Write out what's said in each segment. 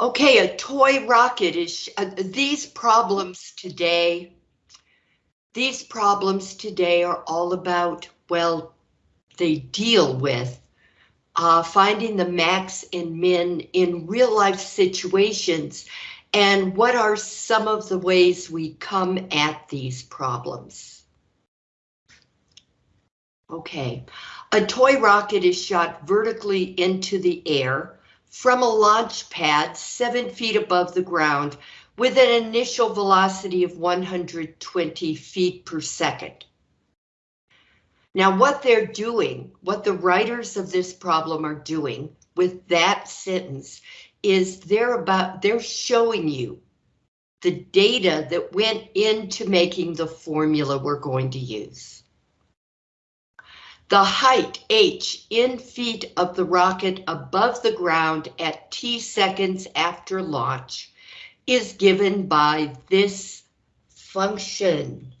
Okay, a toy rocket is, uh, these problems today, these problems today are all about, well, they deal with uh, finding the max and min in real life situations and what are some of the ways we come at these problems. Okay, a toy rocket is shot vertically into the air from a launch pad seven feet above the ground with an initial velocity of 120 feet per second. Now what they're doing, what the writers of this problem are doing with that sentence is they're about, they're showing you the data that went into making the formula we're going to use. The height, h, in feet of the rocket above the ground at t seconds after launch is given by this function.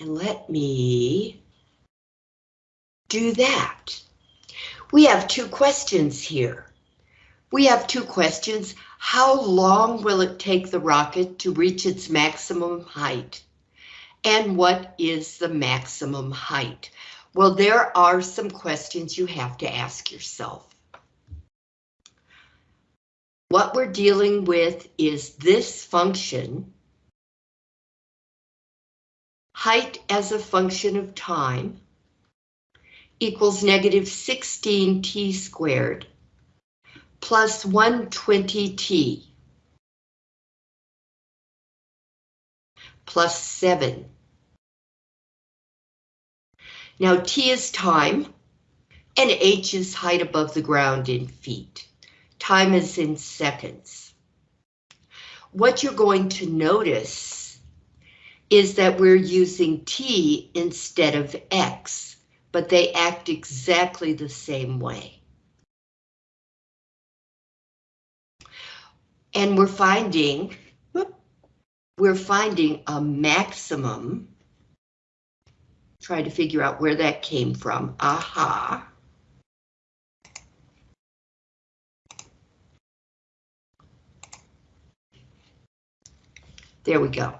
And let me do that. We have two questions here. We have two questions. How long will it take the rocket to reach its maximum height? And what is the maximum height? Well, there are some questions you have to ask yourself. What we're dealing with is this function, height as a function of time, equals negative 16t squared plus 120t plus 7 now T is time, and H is height above the ground in feet. Time is in seconds. What you're going to notice is that we're using T instead of X, but they act exactly the same way. And we're finding, we're finding a maximum try to figure out where that came from. Aha. There we go.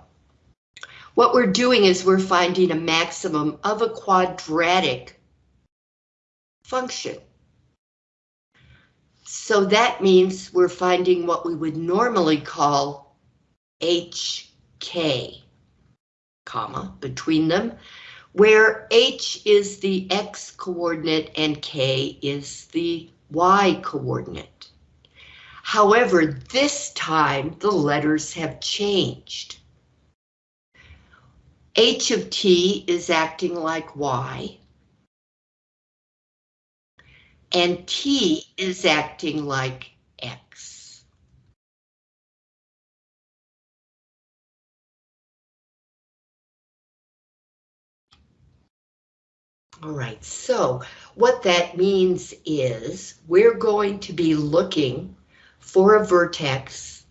What we're doing is we're finding a maximum of a quadratic function. So that means we're finding what we would normally call HK, comma, between them where h is the x coordinate and k is the y coordinate. However, this time the letters have changed. h of t is acting like y, and t is acting like x. All right, so what that means is we're going to be looking for a vertex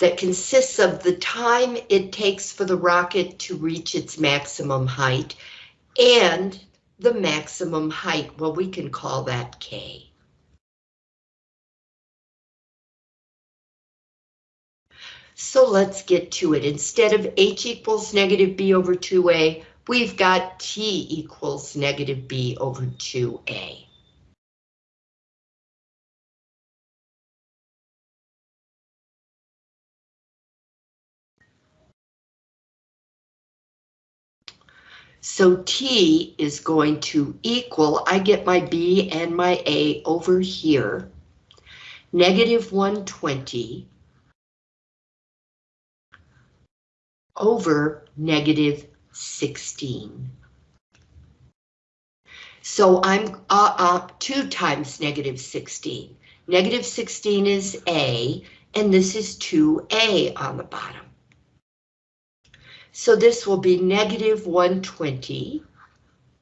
that consists of the time it takes for the rocket to reach its maximum height and the maximum height, well, we can call that K. So let's get to it. Instead of H equals negative B over 2A, we've got T equals negative B over 2A. So T is going to equal, I get my B and my A over here, negative 120 over negative 16. So I'm uh, uh, 2 times negative 16. Negative 16 is A, and this is 2A on the bottom. So this will be negative 120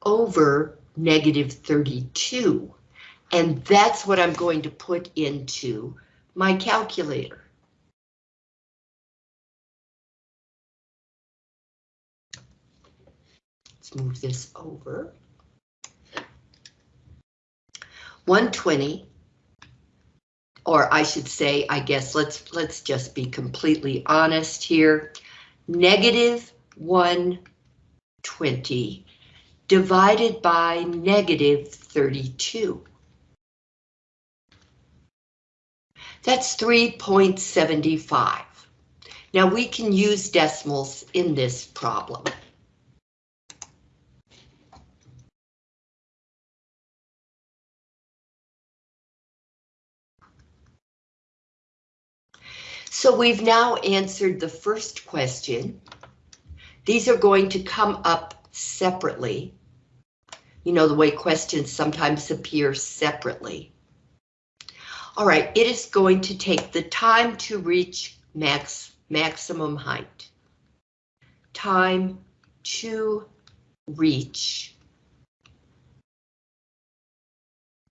over negative 32. And that's what I'm going to put into my calculator. Move this over. 120 or I should say, I guess let's let's just be completely honest here. Negative 120 divided by negative 32. That's 3.75. Now we can use decimals in this problem. So we've now answered the first question. These are going to come up separately. You know, the way questions sometimes appear separately. All right, it is going to take the time to reach max maximum height. Time to reach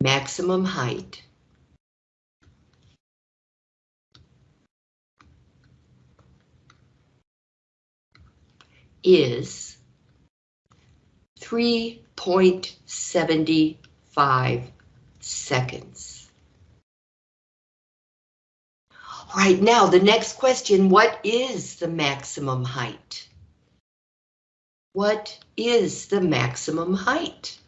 maximum height. Is 3.75 seconds. All right, now the next question, what is the maximum height? What is the maximum height?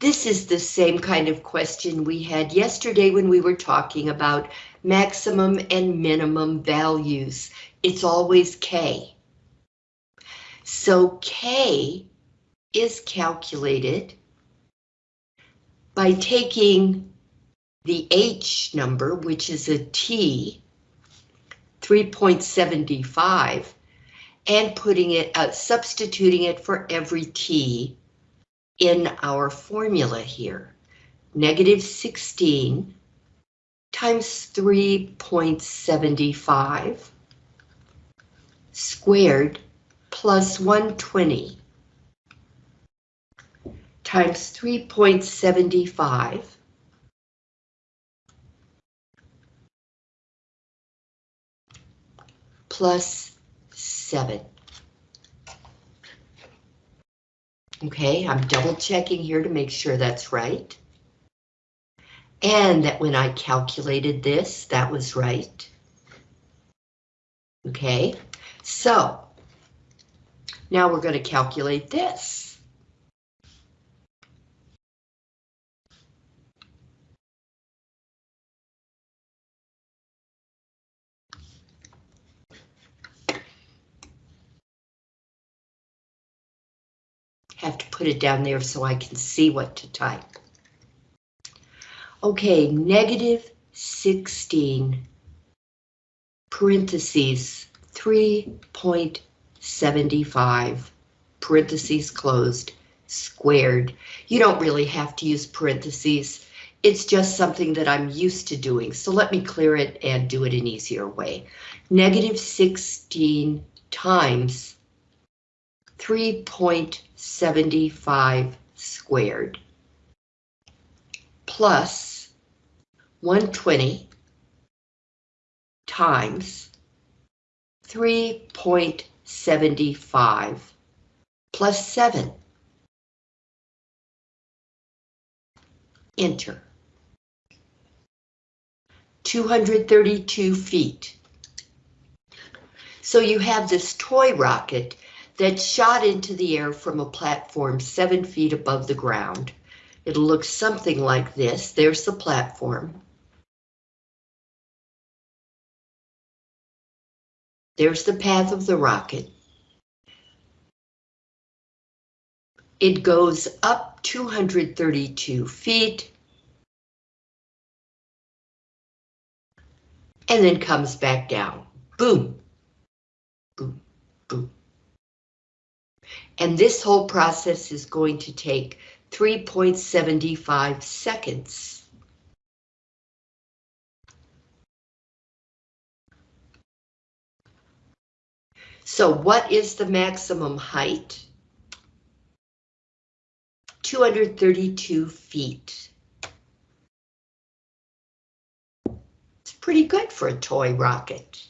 This is the same kind of question we had yesterday when we were talking about maximum and minimum values. It's always K. So K is calculated by taking the H number, which is a T, 3.75, and putting it, uh, substituting it for every T in our formula here. Negative 16 times 3.75 squared plus 120 times 3.75 plus 7. Okay, I'm double checking here to make sure that's right. And that when I calculated this, that was right. Okay, so now we're going to calculate this. Have to put it down there so I can see what to type. Okay, negative 16 parentheses 3.75 parentheses closed squared. You don't really have to use parentheses. It's just something that I'm used to doing. So let me clear it and do it an easier way. Negative 16 times 3.75 squared plus 120 times 3.75 plus 7. Enter. 232 feet. So you have this toy rocket that shot into the air from a platform seven feet above the ground. It'll look something like this. There's the platform. There's the path of the rocket. It goes up 232 feet. And then comes back down. Boom. Boom. Boom. And this whole process is going to take 3.75 seconds. So what is the maximum height? 232 feet. It's pretty good for a toy rocket.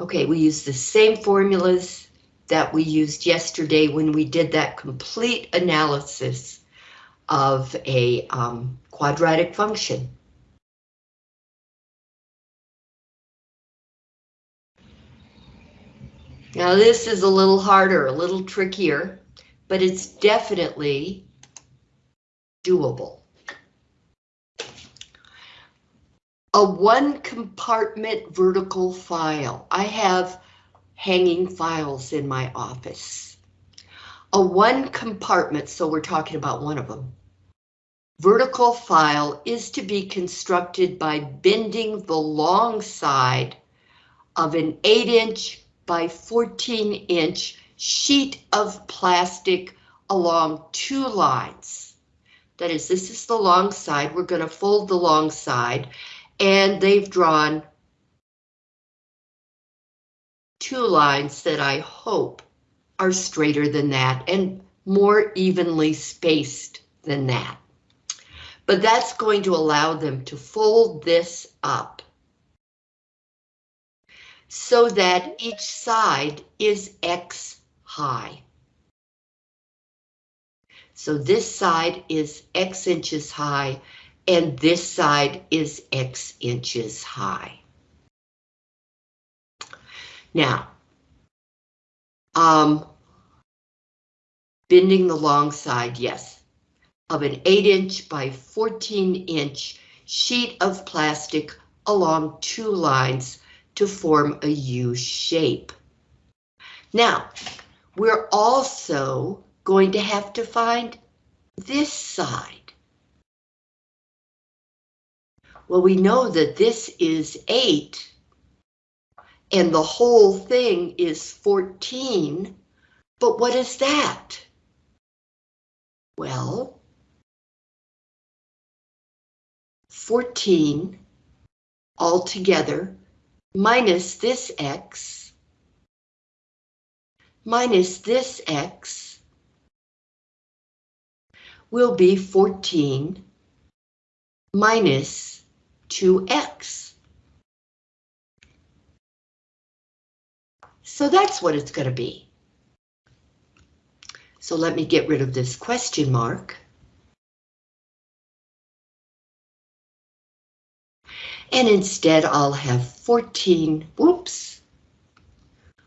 Okay, we use the same formulas that we used yesterday when we did that complete analysis of a um, quadratic function. Now this is a little harder, a little trickier, but it's definitely doable. A one compartment vertical file. I have hanging files in my office. A one compartment, so we're talking about one of them. Vertical file is to be constructed by bending the long side of an 8 inch by 14 inch sheet of plastic along two lines. That is, this is the long side. We're going to fold the long side and they've drawn two lines that I hope are straighter than that and more evenly spaced than that. But that's going to allow them to fold this up so that each side is X high. So this side is X inches high and this side is X inches high. Now, um, bending the long side, yes, of an 8 inch by 14 inch sheet of plastic along two lines to form a U shape. Now, we're also going to have to find this side. Well, we know that this is 8, and the whole thing is 14, but what is that? Well, 14 altogether minus this x minus this x will be 14 minus 2x. So that's what it's going to be. So let me get rid of this question mark. And instead I'll have 14, whoops,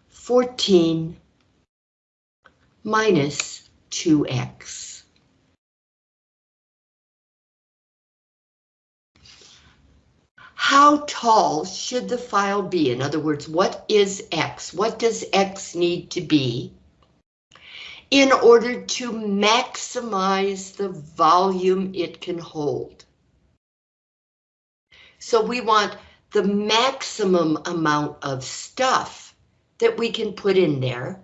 14 minus 2x. How tall should the file be? In other words, what is x? What does x need to be in order to maximize the volume it can hold? So we want the maximum amount of stuff that we can put in there.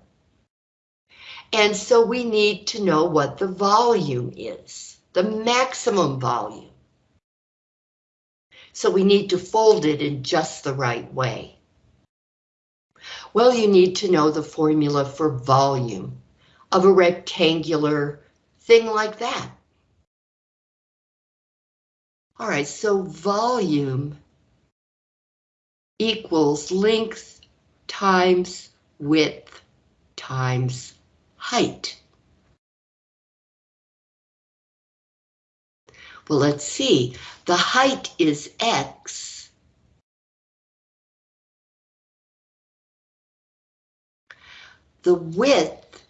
And so we need to know what the volume is, the maximum volume. So we need to fold it in just the right way. Well, you need to know the formula for volume of a rectangular thing like that. All right, so volume equals length times width times height. Well, let's see. The height is x. The width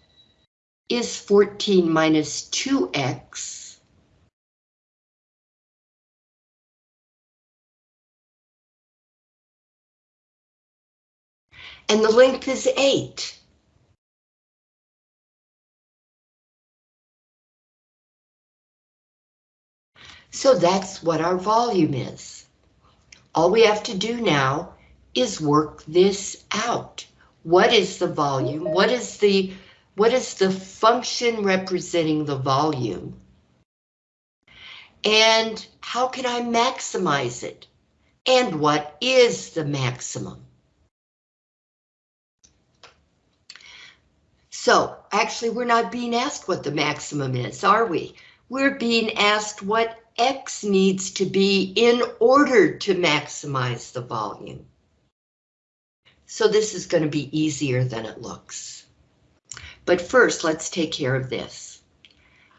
is 14 minus 2x. and the length is 8. So that's what our volume is. All we have to do now is work this out. What is the volume? What is the what is the function representing the volume? And how can I maximize it? And what is the maximum? So actually, we're not being asked what the maximum is, are we? We're being asked what X needs to be in order to maximize the volume. So this is going to be easier than it looks. But first, let's take care of this.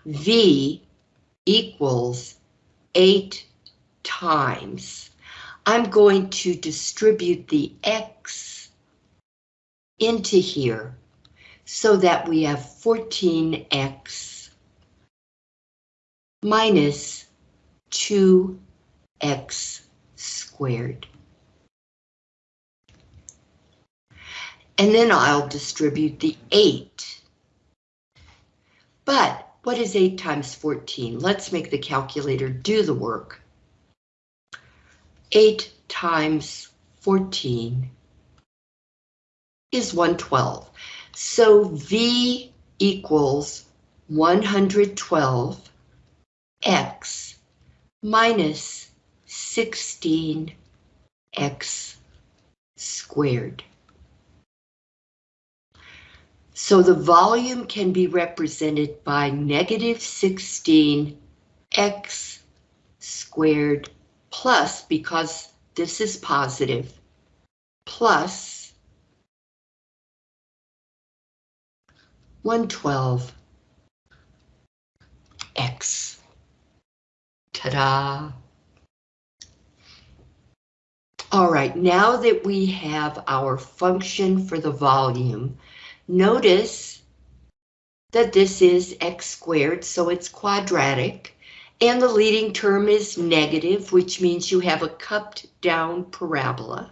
V equals 8 times. I'm going to distribute the X into here so that we have 14X minus 2X squared. And then I'll distribute the 8. But what is 8 times 14? Let's make the calculator do the work. 8 times 14 is 112. So V equals 112 x minus 16x squared. So the volume can be represented by negative 16x squared plus, because this is positive, plus 112x. Ta-da! All right, now that we have our function for the volume, Notice that this is x squared, so it's quadratic, and the leading term is negative, which means you have a cupped down parabola.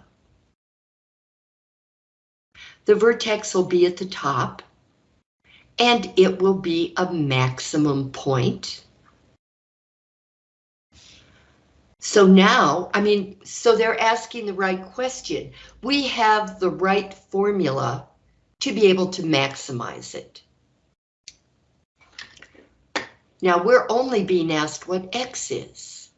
The vertex will be at the top, and it will be a maximum point. So now, I mean, so they're asking the right question. We have the right formula to be able to maximize it. Now we're only being asked what X is.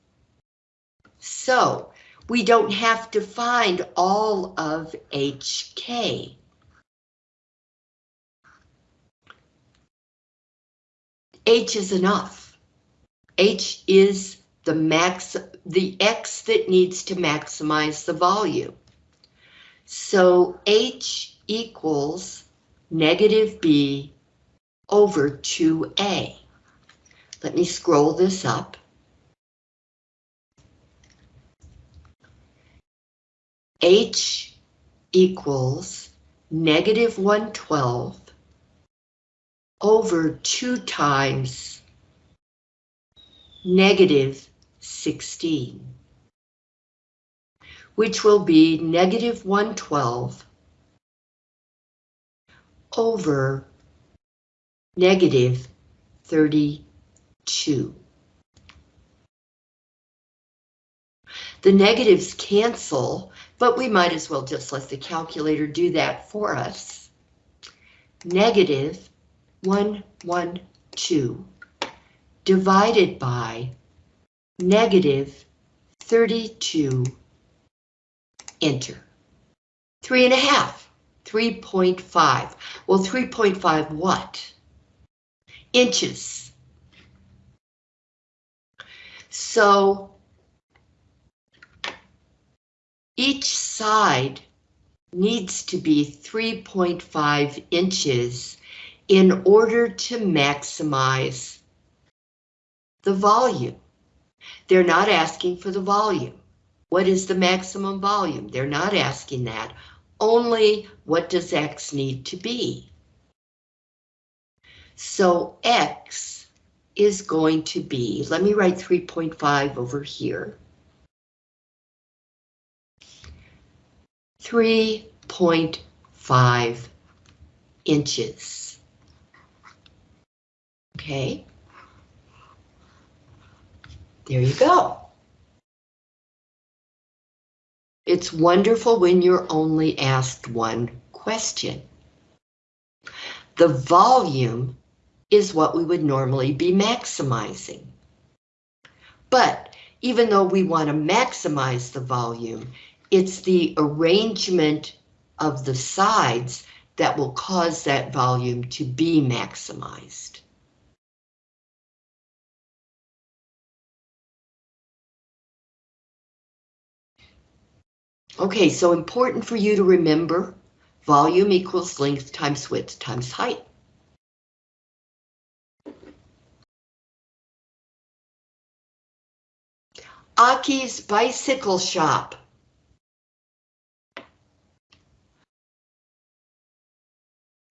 So we don't have to find all of HK. H is enough. H is the max, the X that needs to maximize the volume. So H equals negative b over 2a. Let me scroll this up. H equals negative 112 over 2 times negative 16, which will be negative 112 over negative 32. The negatives cancel, but we might as well just let the calculator do that for us. Negative 112 divided by negative 32, enter. Three and a half. 3.5. Well, 3.5 what? Inches. So each side needs to be 3.5 inches in order to maximize the volume. They're not asking for the volume. What is the maximum volume? They're not asking that only what does X need to be? So X is going to be, let me write 3.5 over here. 3.5 inches. Okay. There you go. It's wonderful when you're only asked one question. The volume is what we would normally be maximizing. But even though we want to maximize the volume, it's the arrangement of the sides that will cause that volume to be maximized. Okay, so important for you to remember volume equals length times width times height. Aki's Bicycle Shop.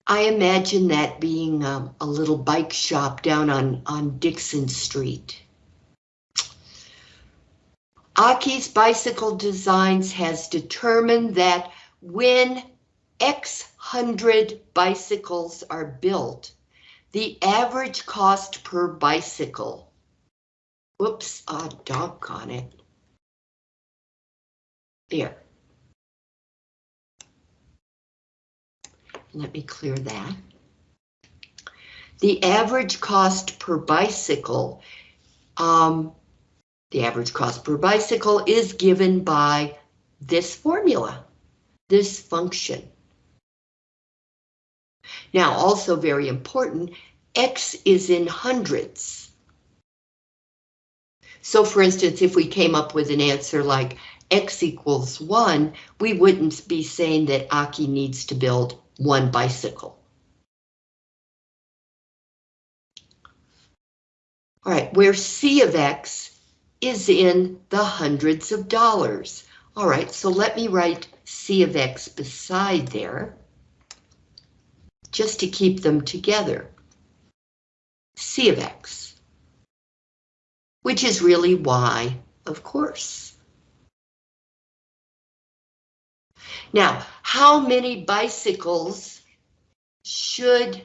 I imagine that being um, a little bike shop down on, on Dixon Street. Aki's Bicycle Designs has determined that when X hundred bicycles are built, the average cost per bicycle. Whoops, ah, doggone it. There. Let me clear that. The average cost per bicycle, um, the average cost per bicycle is given by this formula, this function. Now, also very important, X is in hundreds. So for instance, if we came up with an answer like X equals one, we wouldn't be saying that Aki needs to build one bicycle. All right, where C of X is in the hundreds of dollars. All right, so let me write C of X beside there, just to keep them together. C of X, which is really Y, of course. Now, how many bicycles should,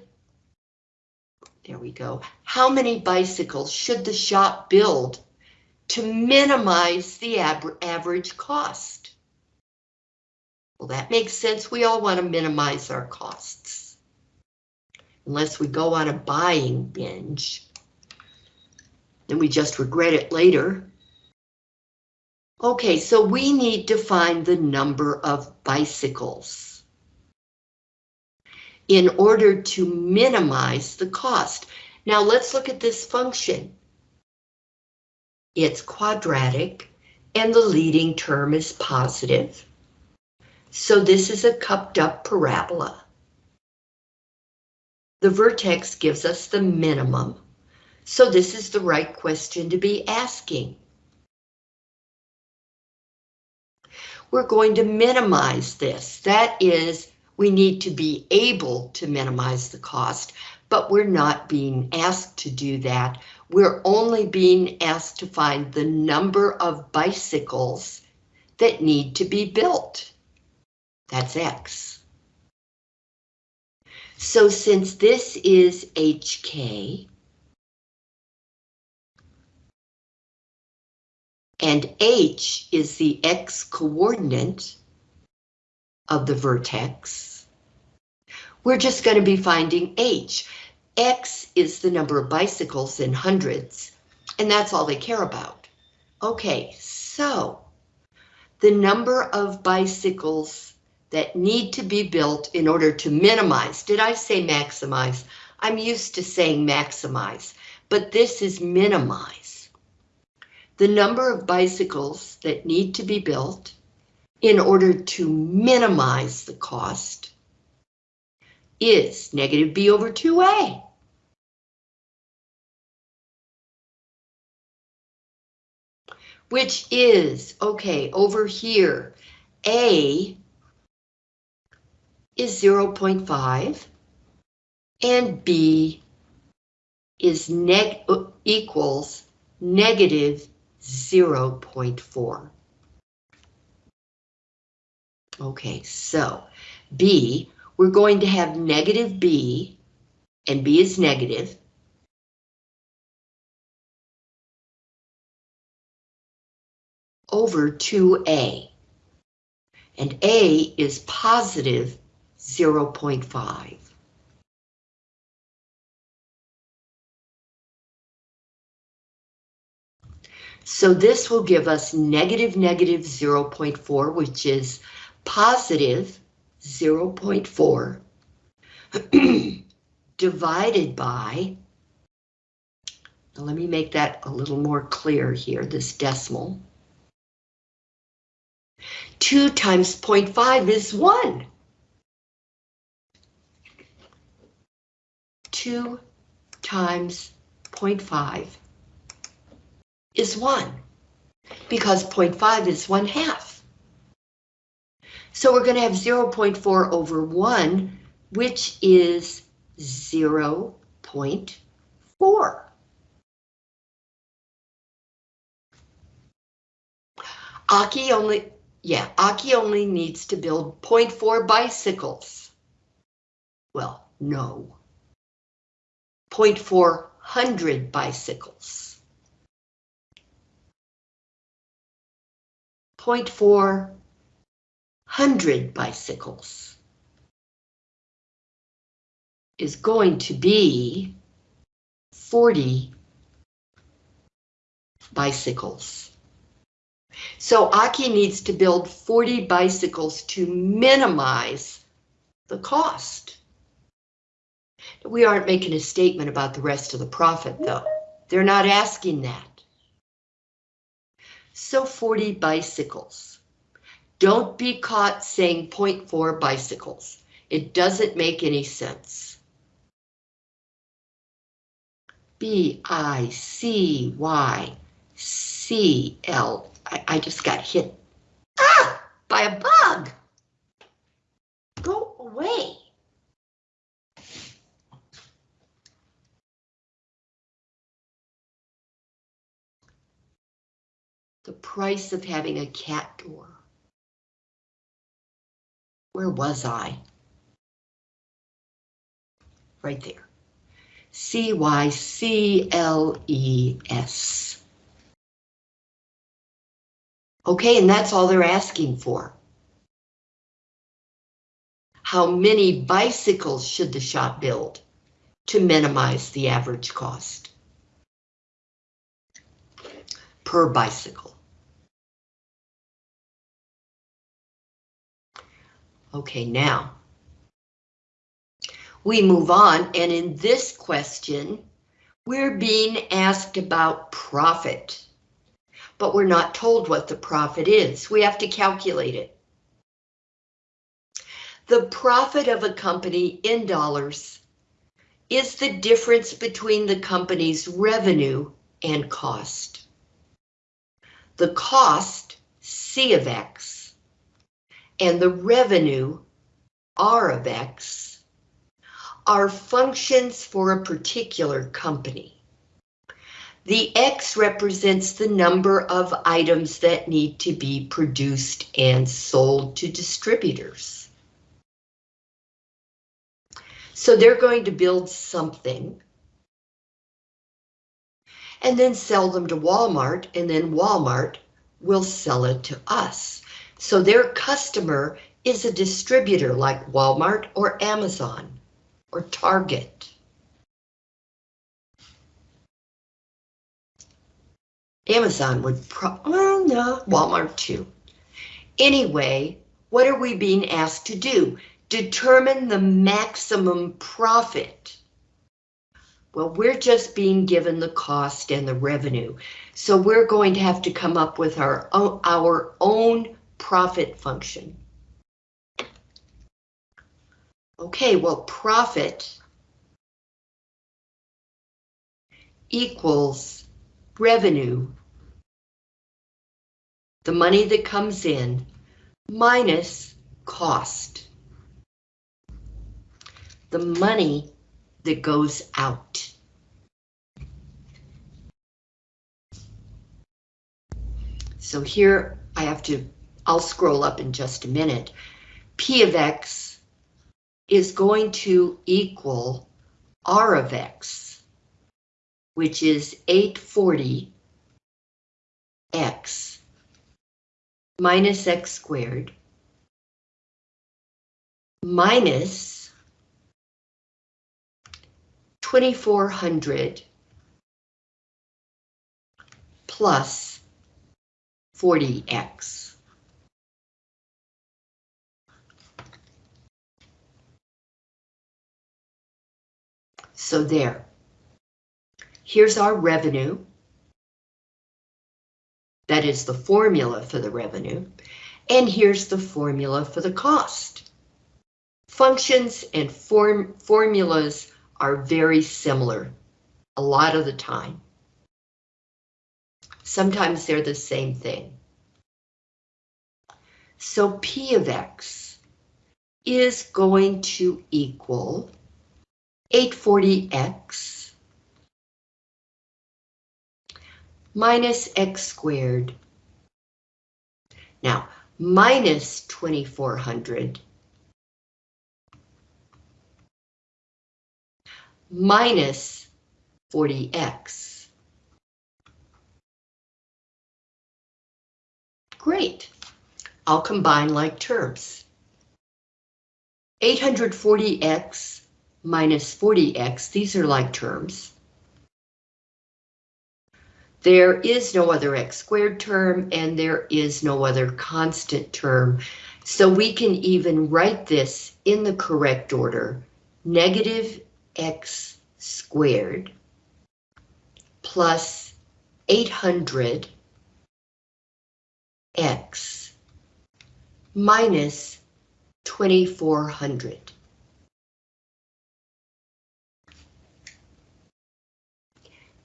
there we go, how many bicycles should the shop build to minimize the average cost? Well, that makes sense. We all want to minimize our costs. Unless we go on a buying binge. Then we just regret it later. Okay, so we need to find the number of bicycles in order to minimize the cost. Now let's look at this function. It's quadratic and the leading term is positive. So this is a cupped up parabola. The vertex gives us the minimum. So this is the right question to be asking. we're going to minimize this. That is, we need to be able to minimize the cost, but we're not being asked to do that. We're only being asked to find the number of bicycles that need to be built. That's X. So since this is HK, and h is the x coordinate of the vertex, we're just going to be finding h. x is the number of bicycles in hundreds, and that's all they care about. Okay, so the number of bicycles that need to be built in order to minimize, did I say maximize? I'm used to saying maximize, but this is minimize the number of bicycles that need to be built in order to minimize the cost is negative b over 2a. Which is, okay, over here, a is 0.5 and b is neg uh, equals negative 0.4. Okay, so B, we're going to have negative B, and B is negative. over 2A, and A is positive 0.5. So this will give us negative negative 0.4, which is positive 0.4 divided by, let me make that a little more clear here, this decimal. 2 times 0.5 is 1. 2 times 0.5 is 1, because 0.5 is 1 half. So we're going to have 0.4 over 1, which is 0.4. Aki only, yeah, Aki only needs to build 0.4 bicycles. Well, no. 0.4 hundred bicycles. 0.4 hundred bicycles is going to be 40 bicycles. So Aki needs to build 40 bicycles to minimize the cost. We aren't making a statement about the rest of the profit though. They're not asking that. So 40 bicycles. Don't be caught saying 0.4 bicycles. It doesn't make any sense. B I C Y C L I, I just got hit. Ah! By a bug! Go away. The price of having a cat door. Where was I? Right there. C-Y-C-L-E-S. Okay, and that's all they're asking for. How many bicycles should the shop build to minimize the average cost? Per bicycle. Okay, now we move on, and in this question, we're being asked about profit but we're not told what the profit is. We have to calculate it. The profit of a company in dollars is the difference between the company's revenue and cost. The cost, C of X, and the revenue, R of X, are functions for a particular company. The X represents the number of items that need to be produced and sold to distributors. So they're going to build something and then sell them to Walmart and then Walmart will sell it to us. So their customer is a distributor like Walmart or Amazon or Target. Amazon would pro, well, no, Walmart too. Anyway, what are we being asked to do? Determine the maximum profit. Well, we're just being given the cost and the revenue. So we're going to have to come up with our our own profit function. Okay, well, profit equals revenue, the money that comes in, minus cost, the money that goes out. So here I have to, I'll scroll up in just a minute. P of X is going to equal R of X which is 840 x minus x squared minus 2400 plus 40x. So there. Here's our revenue. That is the formula for the revenue. And here's the formula for the cost. Functions and form formulas are very similar a lot of the time. Sometimes they're the same thing. So P of X is going to equal 840X minus X squared. Now, minus 2400 minus 40x. Great. I'll combine like terms. 840x minus 40x, these are like terms. There is no other x squared term and there is no other constant term. So we can even write this in the correct order. Negative x squared plus 800 x minus 2400.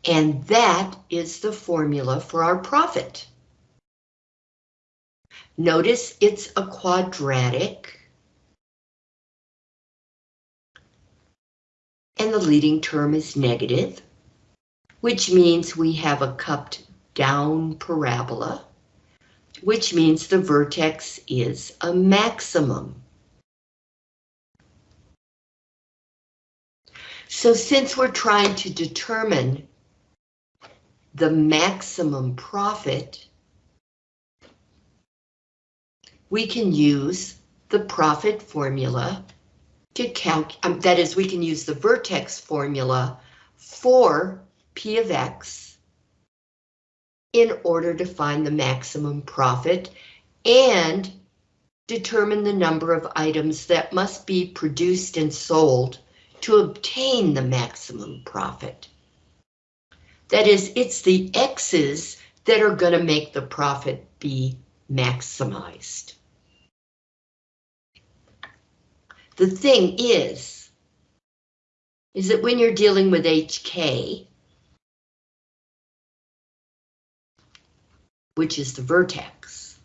And that is the formula for our profit. Notice it's a quadratic. And the leading term is negative, which means we have a cupped down parabola, which means the vertex is a maximum. So since we're trying to determine the maximum profit, we can use the profit formula to calc, um, that is, we can use the vertex formula for P of X in order to find the maximum profit and determine the number of items that must be produced and sold to obtain the maximum profit. That is, it's the X's that are going to make the profit be maximized. The thing is, is that when you're dealing with HK, which is the vertex,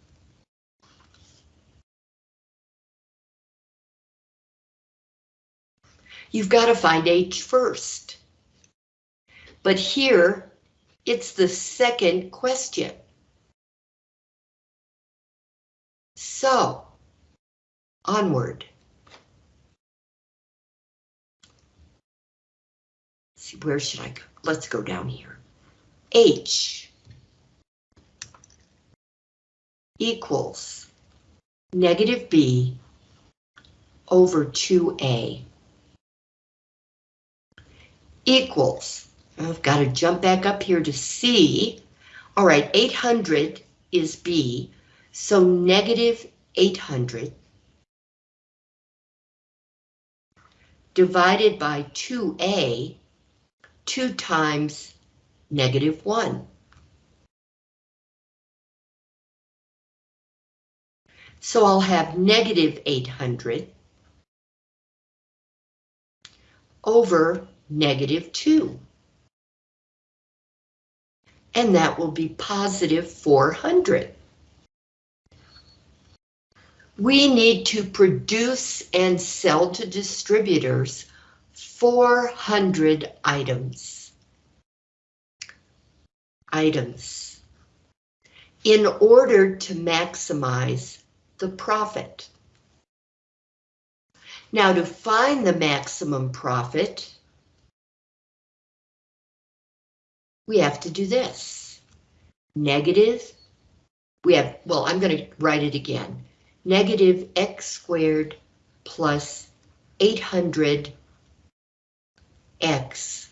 you've got to find H first. But here, it's the second question. So, onward. Let's see, where should I go? Let's go down here. H equals negative B over 2A equals I've got to jump back up here to C. All right, 800 is B, so negative 800 divided by 2A, 2 times negative 1. So I'll have negative 800 over negative 2 and that will be positive 400. We need to produce and sell to distributors 400 items. Items. In order to maximize the profit. Now to find the maximum profit, we have to do this. Negative, we have, well, I'm going to write it again. Negative x squared plus 800 x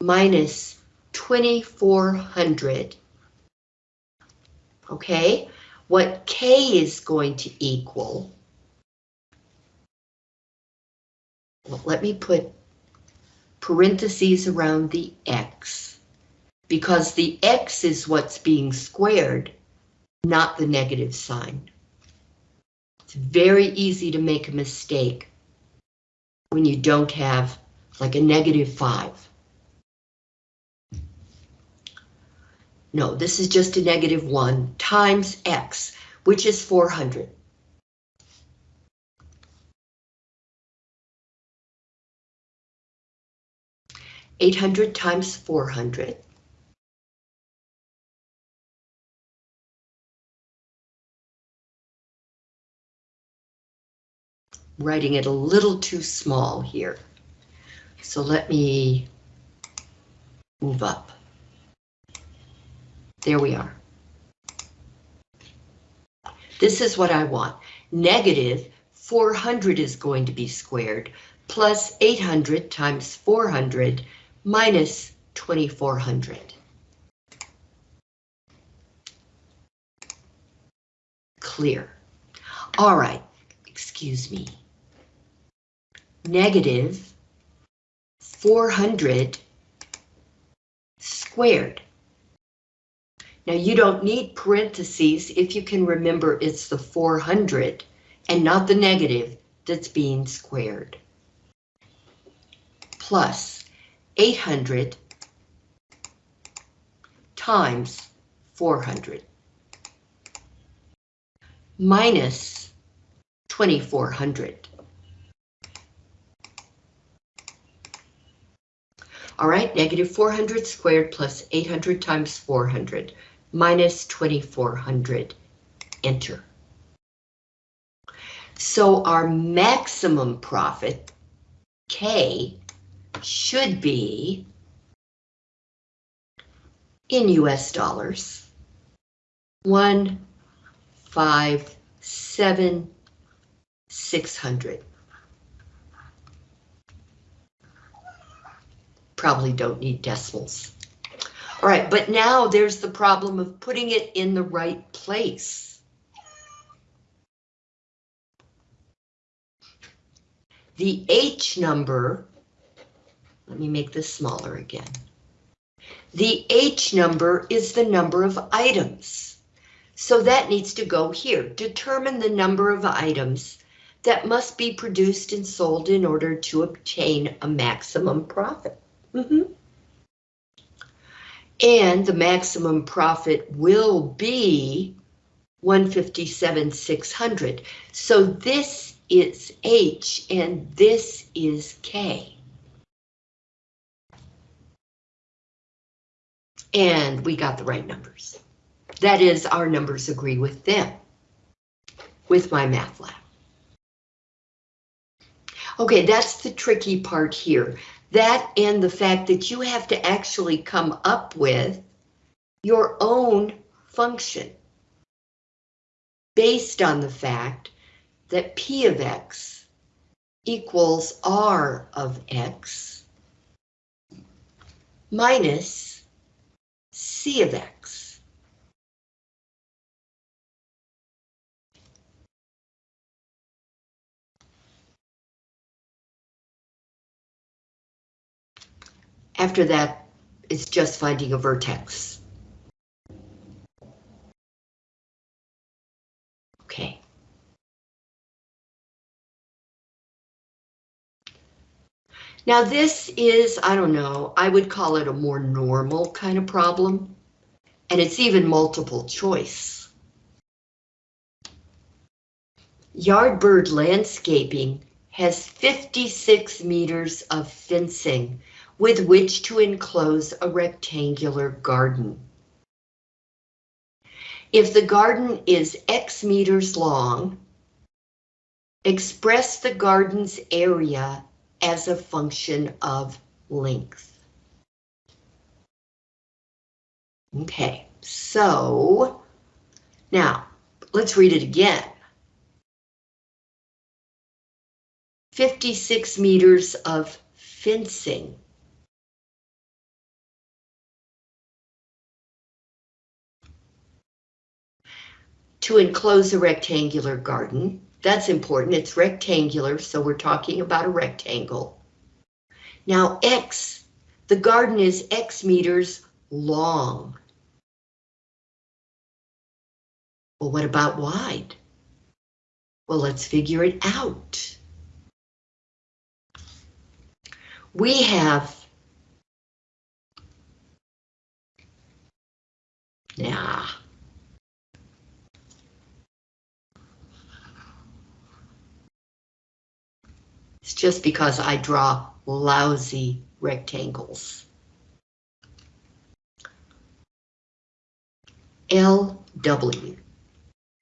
minus 2400. Okay, what k is going to equal, well, let me put parentheses around the x because the x is what's being squared, not the negative sign. It's very easy to make a mistake when you don't have like a negative 5. No, this is just a negative 1 times x, which is 400. Eight hundred times four hundred. Writing it a little too small here. So let me move up. There we are. This is what I want. Negative 400 is going to be squared, plus 800 times 400 minus 2400. Clear. All right, excuse me. Negative 400 squared. Now you don't need parentheses if you can remember it's the 400 and not the negative that's being squared. Plus 800 times 400 minus 2400. All right, negative 400 squared plus 800 times 400 minus 2400. Enter. So our maximum profit, K, should be in US dollars, one, five, seven, six hundred. Probably don't need decimals. All right, but now there's the problem of putting it in the right place. The H number, let me make this smaller again. The H number is the number of items. So that needs to go here. Determine the number of items that must be produced and sold in order to obtain a maximum profit. Mm -hmm. And the maximum profit will be 157,600. So this is H and this is K. And we got the right numbers. That is, our numbers agree with them, with MyMathLab. Okay, that's the tricky part here. That and the fact that you have to actually come up with your own function based on the fact that P of X equals R of X minus C of X. After that, it's just finding a vertex. Okay. Now this is, I don't know, I would call it a more normal kind of problem. And it's even multiple choice. Yardbird landscaping has 56 meters of fencing with which to enclose a rectangular garden. If the garden is X meters long, express the garden's area as a function of length. Okay, so now let's read it again. 56 meters of fencing to enclose a rectangular garden. That's important. It's rectangular, so we're talking about a rectangle. Now, X, the garden is X meters long. Well, what about wide? Well, let's figure it out. we have Nah. It's just because I draw lousy rectangles. LW.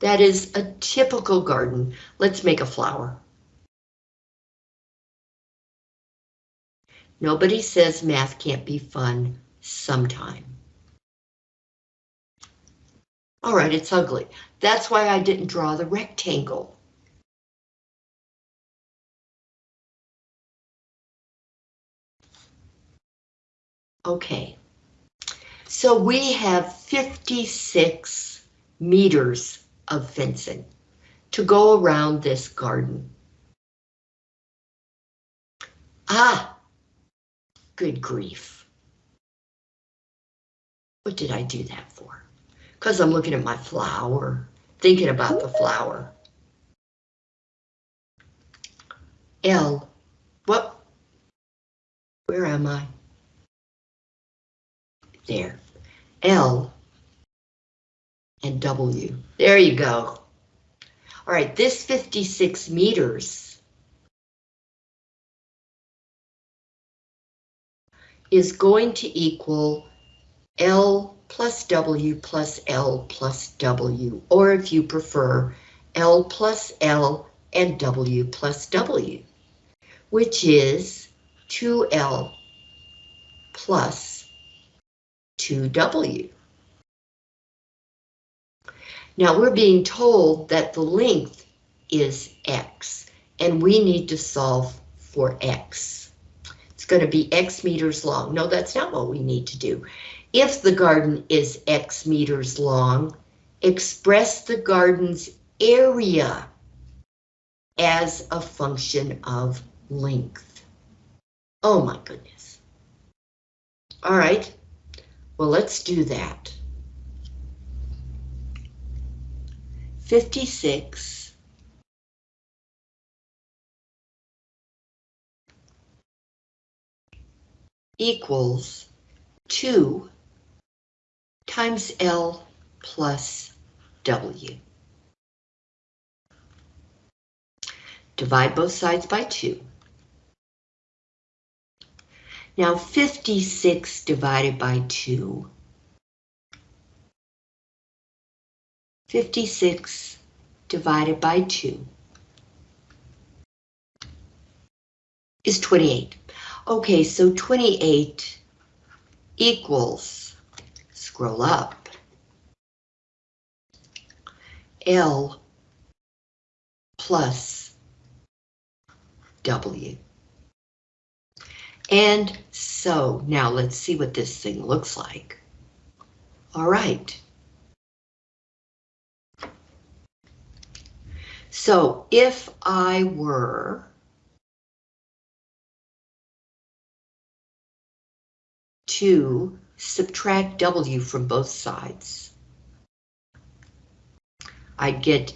That is a typical garden. Let's make a flower. Nobody says math can't be fun sometime. All right, it's ugly. That's why I didn't draw the rectangle. Okay, so we have 56 meters of fencing to go around this garden. Ah, good grief. What did I do that for? Because I'm looking at my flower, thinking about the flower. L, what? Where am I? There. L and W. There you go. All right, this 56 meters is going to equal L plus W plus L plus W, or if you prefer, L plus L and W plus W, which is 2L plus 2W. Now we're being told that the length is X, and we need to solve for X. It's going to be X meters long. No, that's not what we need to do. If the garden is X meters long, express the garden's area as a function of length. Oh my goodness. All right, well, let's do that. 56 equals 2 times L plus W. Divide both sides by 2. Now 56 divided by 2. 56 divided by 2 is 28. Okay, so 28 equals scroll up. L plus W. And so now let's see what this thing looks like. All right. So if I were to subtract W from both sides. I get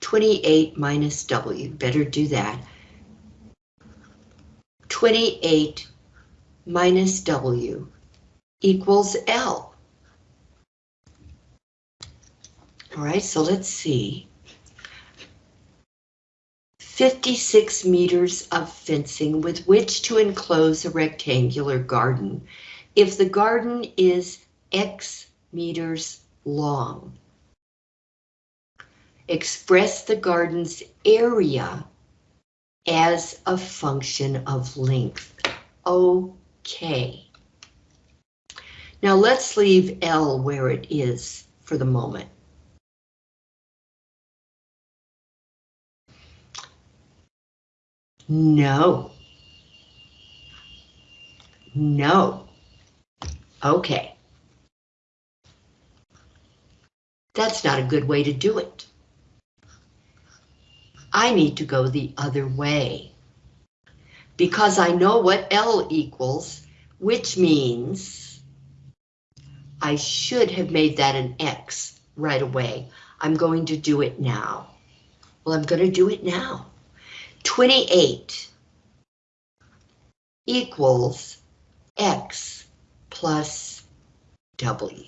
28 minus W, better do that. 28 minus W equals L. All right, so let's see. 56 meters of fencing with which to enclose a rectangular garden if the garden is X meters long, express the garden's area as a function of length. Okay. Now let's leave L where it is for the moment. No. No. Okay. That's not a good way to do it. I need to go the other way. Because I know what L equals, which means I should have made that an X right away. I'm going to do it now. Well, I'm going to do it now. 28 equals X plus W.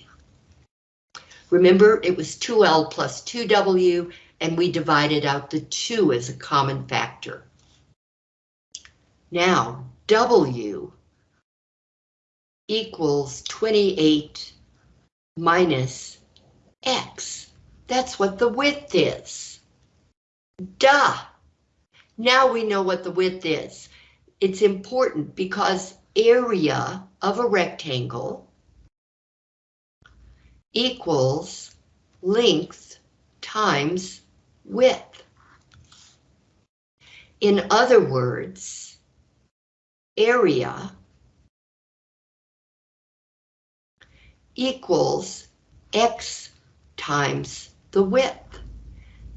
Remember, it was 2L plus 2W, and we divided out the 2 as a common factor. Now, W equals 28 minus X. That's what the width is. Duh! Now we know what the width is. It's important because area of a rectangle equals length times width. In other words, area equals x times the width.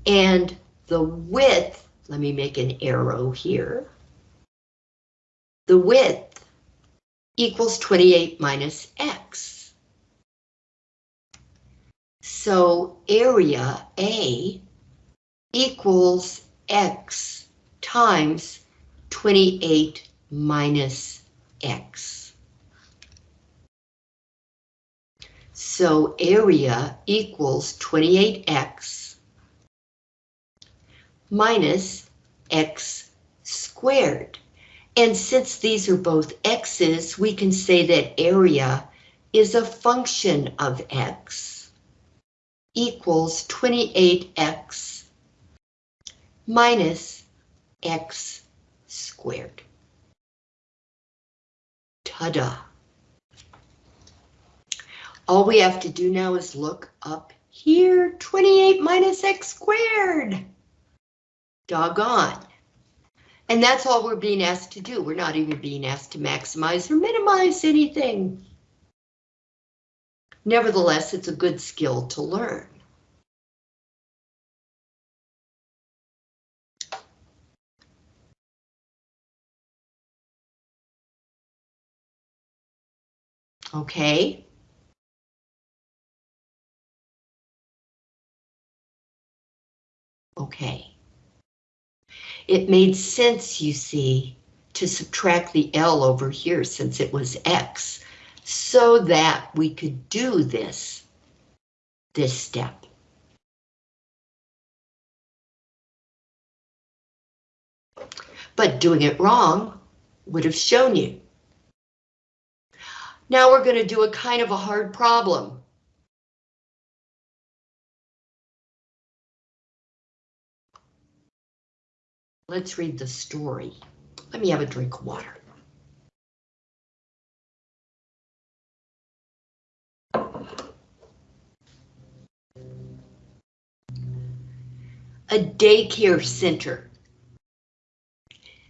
And the width, let me make an arrow here. The width equals 28 minus x. So area A equals x times 28 minus x. So area equals 28x minus x squared. And since these are both x's, we can say that area is a function of x equals 28x minus x squared. Ta-da! All we have to do now is look up here, 28 minus x squared. Doggone. And that's all we're being asked to do. We're not even being asked to maximize or minimize anything. Nevertheless, it's a good skill to learn. Okay. Okay. It made sense, you see, to subtract the L over here since it was X, so that we could do this, this step. But doing it wrong would have shown you. Now we're going to do a kind of a hard problem. Let's read the story. Let me have a drink of water. A daycare center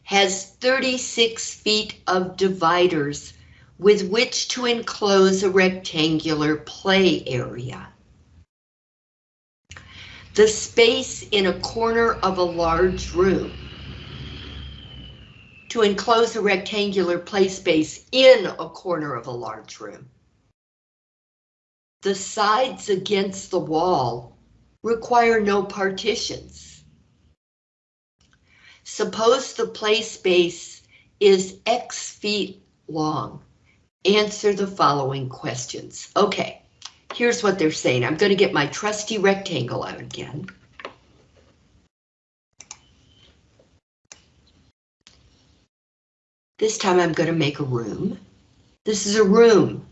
has 36 feet of dividers with which to enclose a rectangular play area. The space in a corner of a large room. To enclose a rectangular play space in a corner of a large room. The sides against the wall require no partitions. Suppose the play space is X feet long answer the following questions. Okay, here's what they're saying. I'm going to get my trusty rectangle out again. This time I'm going to make a room. This is a room.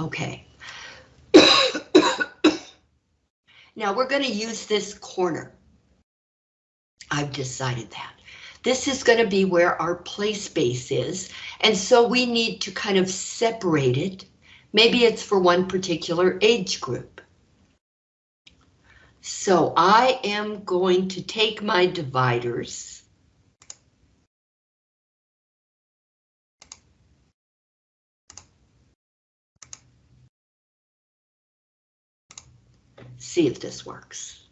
Okay. now we're going to use this corner. I've decided that. This is going to be where our play space is, and so we need to kind of separate it. Maybe it's for one particular age group. So I am going to take my dividers. See if this works.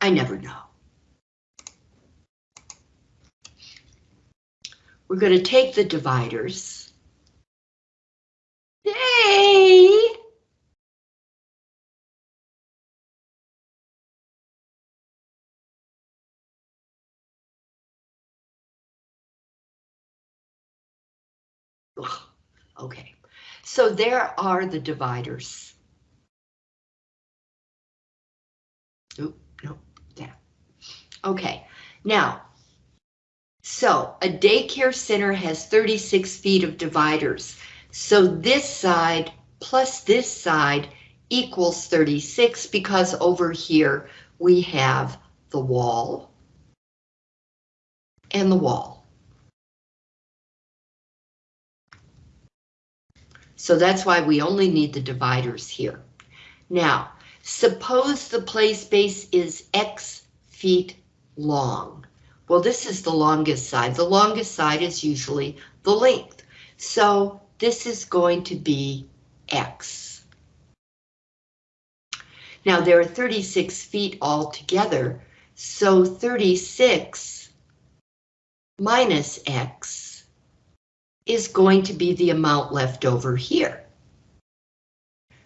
I never know. We're going to take the dividers. Yay! Okay, so there are the dividers. Oop, nope, yeah. Okay, now so a daycare center has 36 feet of dividers. So this side plus this side equals 36 because over here we have the wall and the wall. So that's why we only need the dividers here. Now, suppose the play space is X feet long. Well, this is the longest side. The longest side is usually the length. So this is going to be X. Now there are 36 feet altogether, so 36 minus X is going to be the amount left over here.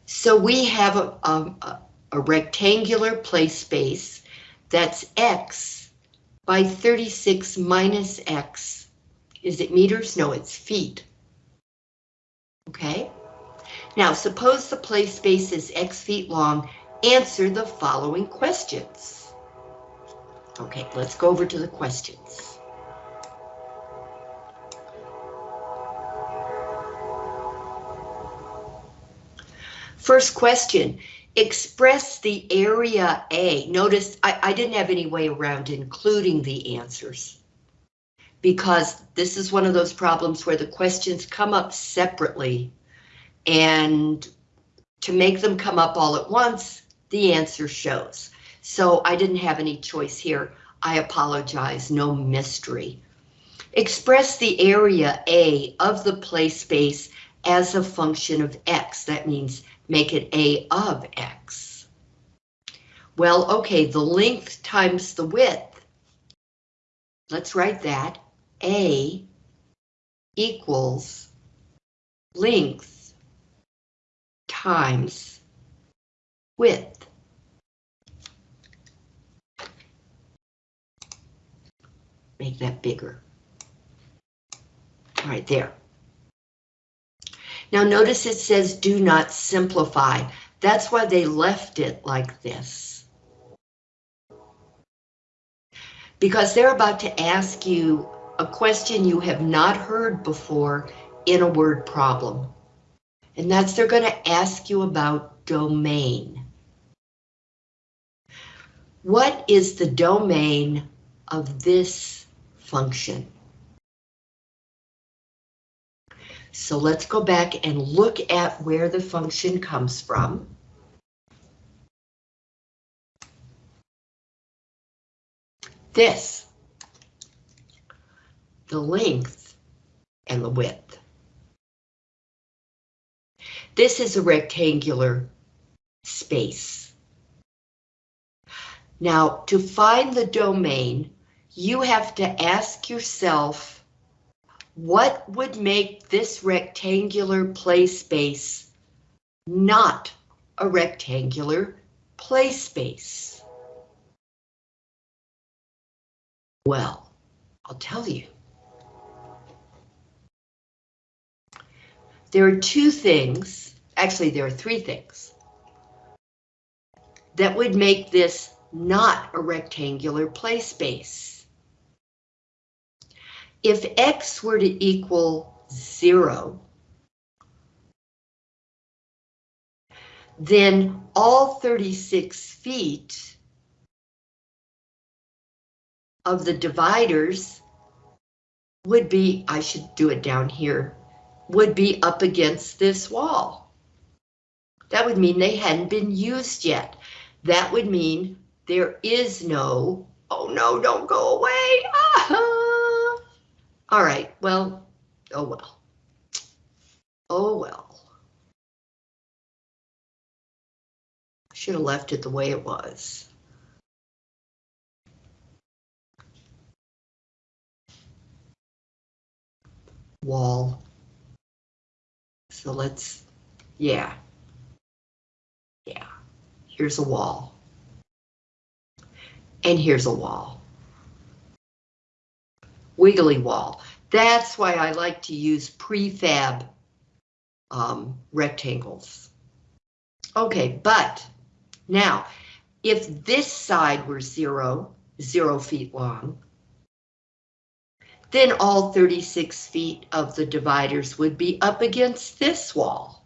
So we have a, a, a rectangular play space that's X by 36 minus X. Is it meters? No, it's feet. Okay. Now, suppose the play space is X feet long. Answer the following questions. Okay, let's go over to the questions. First question, express the area A. Notice I, I didn't have any way around including the answers because this is one of those problems where the questions come up separately and to make them come up all at once, the answer shows. So I didn't have any choice here. I apologize, no mystery. Express the area A of the play space as a function of X. That means make it A of X. Well, okay, the length times the width. Let's write that. A equals length times width. Make that bigger. All right, there. Now notice it says do not simplify. That's why they left it like this. Because they're about to ask you a question you have not heard before in a word problem. And that's they're going to ask you about domain. What is the domain of this function? So let's go back and look at where the function comes from. This, the length and the width. This is a rectangular space. Now, to find the domain, you have to ask yourself, what would make this rectangular play space not a rectangular play space? Well, I'll tell you. There are two things, actually there are three things, that would make this not a rectangular play space. If X were to equal zero, then all 36 feet of the dividers would be, I should do it down here, would be up against this wall. That would mean they hadn't been used yet. That would mean there is no, oh no, don't go away. Ah! All right, well, oh well. Oh well. Should have left it the way it was. Wall. So let's, yeah. Yeah, here's a wall. And here's a wall. Wiggly wall. That's why I like to use prefab um, rectangles. Okay, but now, if this side were zero, zero feet long, then all 36 feet of the dividers would be up against this wall.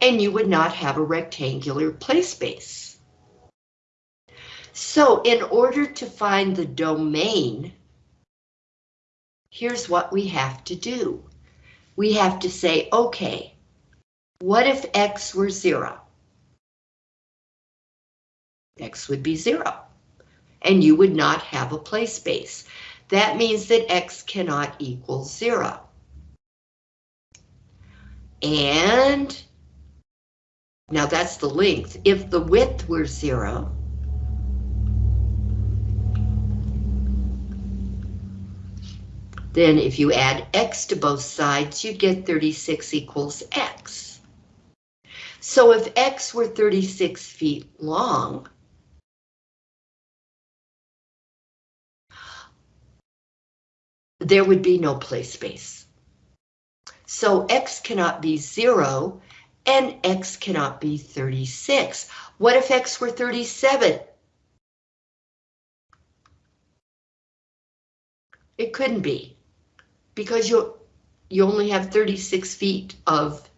And you would not have a rectangular play space. So in order to find the domain, here's what we have to do. We have to say, okay, what if X were zero? X would be zero, and you would not have a play space. That means that X cannot equal zero. And now that's the length. If the width were zero, then if you add x to both sides, you get 36 equals x. So if x were 36 feet long, there would be no play space. So x cannot be zero and x cannot be 36. What if x were 37? It couldn't be because you you only have 36 feet of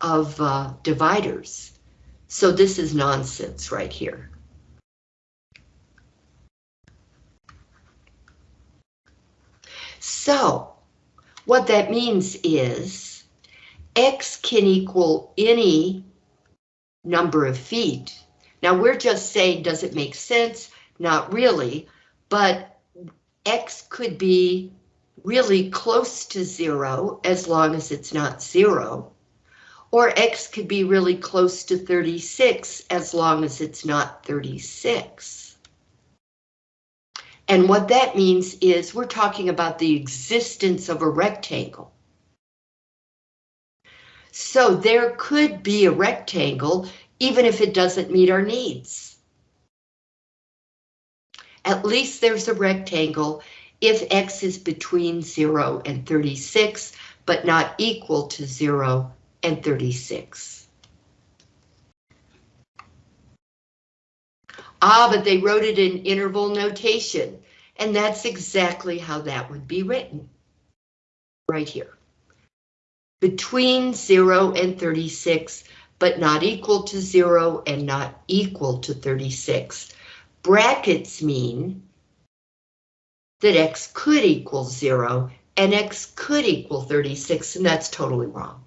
of uh, dividers. So this is nonsense right here. So what that means is X can equal any number of feet. Now we're just saying, does it make sense? Not really, but X could be really close to zero as long as it's not zero. Or X could be really close to 36 as long as it's not 36. And what that means is we're talking about the existence of a rectangle. So there could be a rectangle even if it doesn't meet our needs. At least there's a rectangle if x is between 0 and 36, but not equal to 0 and 36. Ah, but they wrote it in interval notation, and that's exactly how that would be written. Right here. Between 0 and 36, but not equal to 0 and not equal to 36. Brackets mean that x could equal zero and x could equal 36, and that's totally wrong.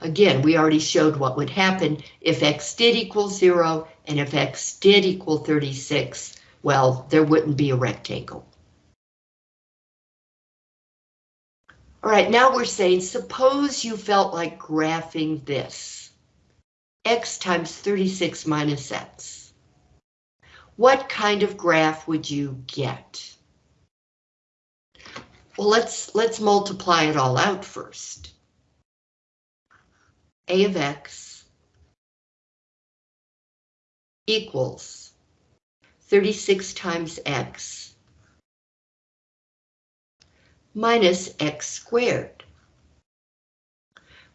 Again, we already showed what would happen if x did equal zero and if x did equal 36, well, there wouldn't be a rectangle. All right, now we're saying, suppose you felt like graphing this x times 36 minus x. What kind of graph would you get? Well, let's let's multiply it all out first. a of x equals 36 times x minus x squared,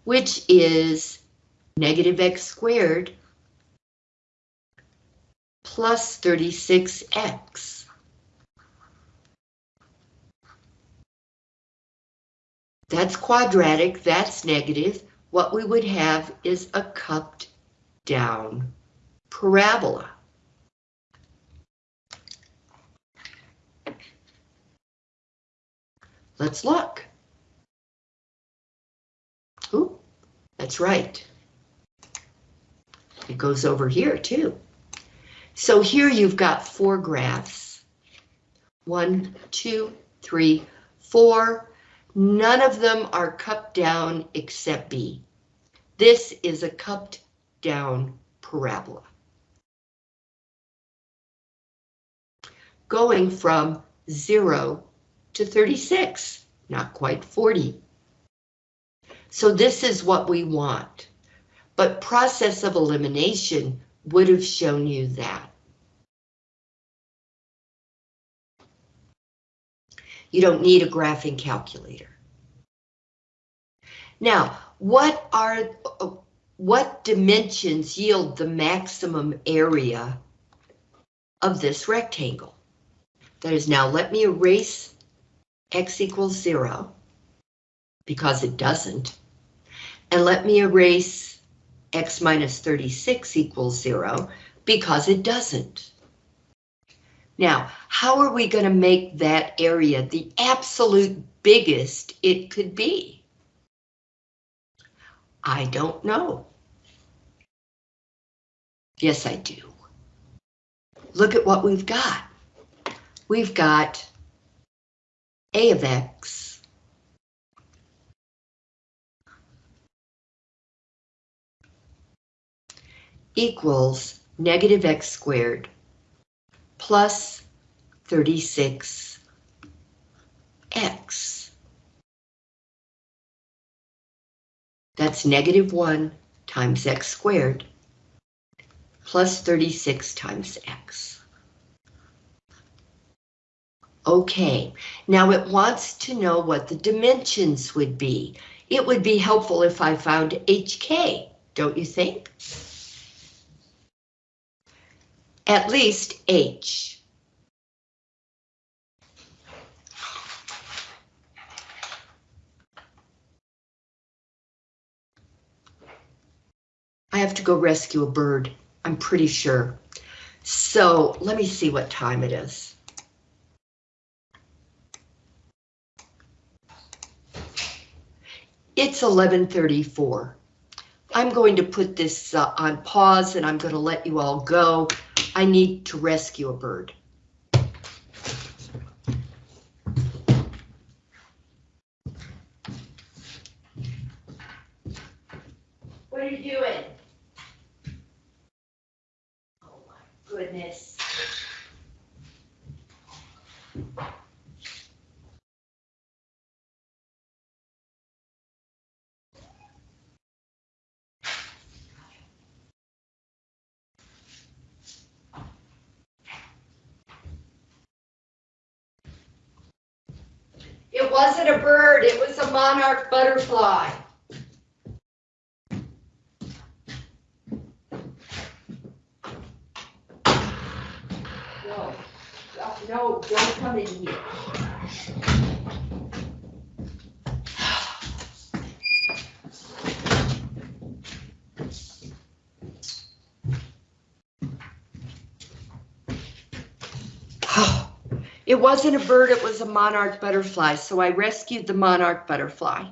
which is negative x squared plus 36x. That's quadratic, that's negative. What we would have is a cupped down parabola. Let's look. Ooh, that's right. It goes over here too. So here you've got four graphs. One, two, three, four. None of them are cupped down except B. This is a cupped down parabola. Going from zero to 36, not quite 40. So this is what we want but process of elimination would have shown you that. You don't need a graphing calculator. Now, what are what dimensions yield the maximum area of this rectangle? That is now, let me erase x equals zero, because it doesn't. And let me erase x minus 36 equals zero, because it doesn't. Now, how are we going to make that area the absolute biggest it could be? I don't know. Yes, I do. Look at what we've got. We've got a of x equals negative x squared plus 36x. That's negative 1 times x squared plus 36 times x. Okay, now it wants to know what the dimensions would be. It would be helpful if I found HK, don't you think? At least H. I have to go rescue a bird, I'm pretty sure. So let me see what time it is. It's 1134. I'm going to put this uh, on pause and I'm going to let you all go. I need to rescue a bird. What are you doing? Oh my goodness. It wasn't a bird, it was a monarch butterfly. No, no, don't come in here. It wasn't a bird, it was a monarch butterfly, so I rescued the monarch butterfly.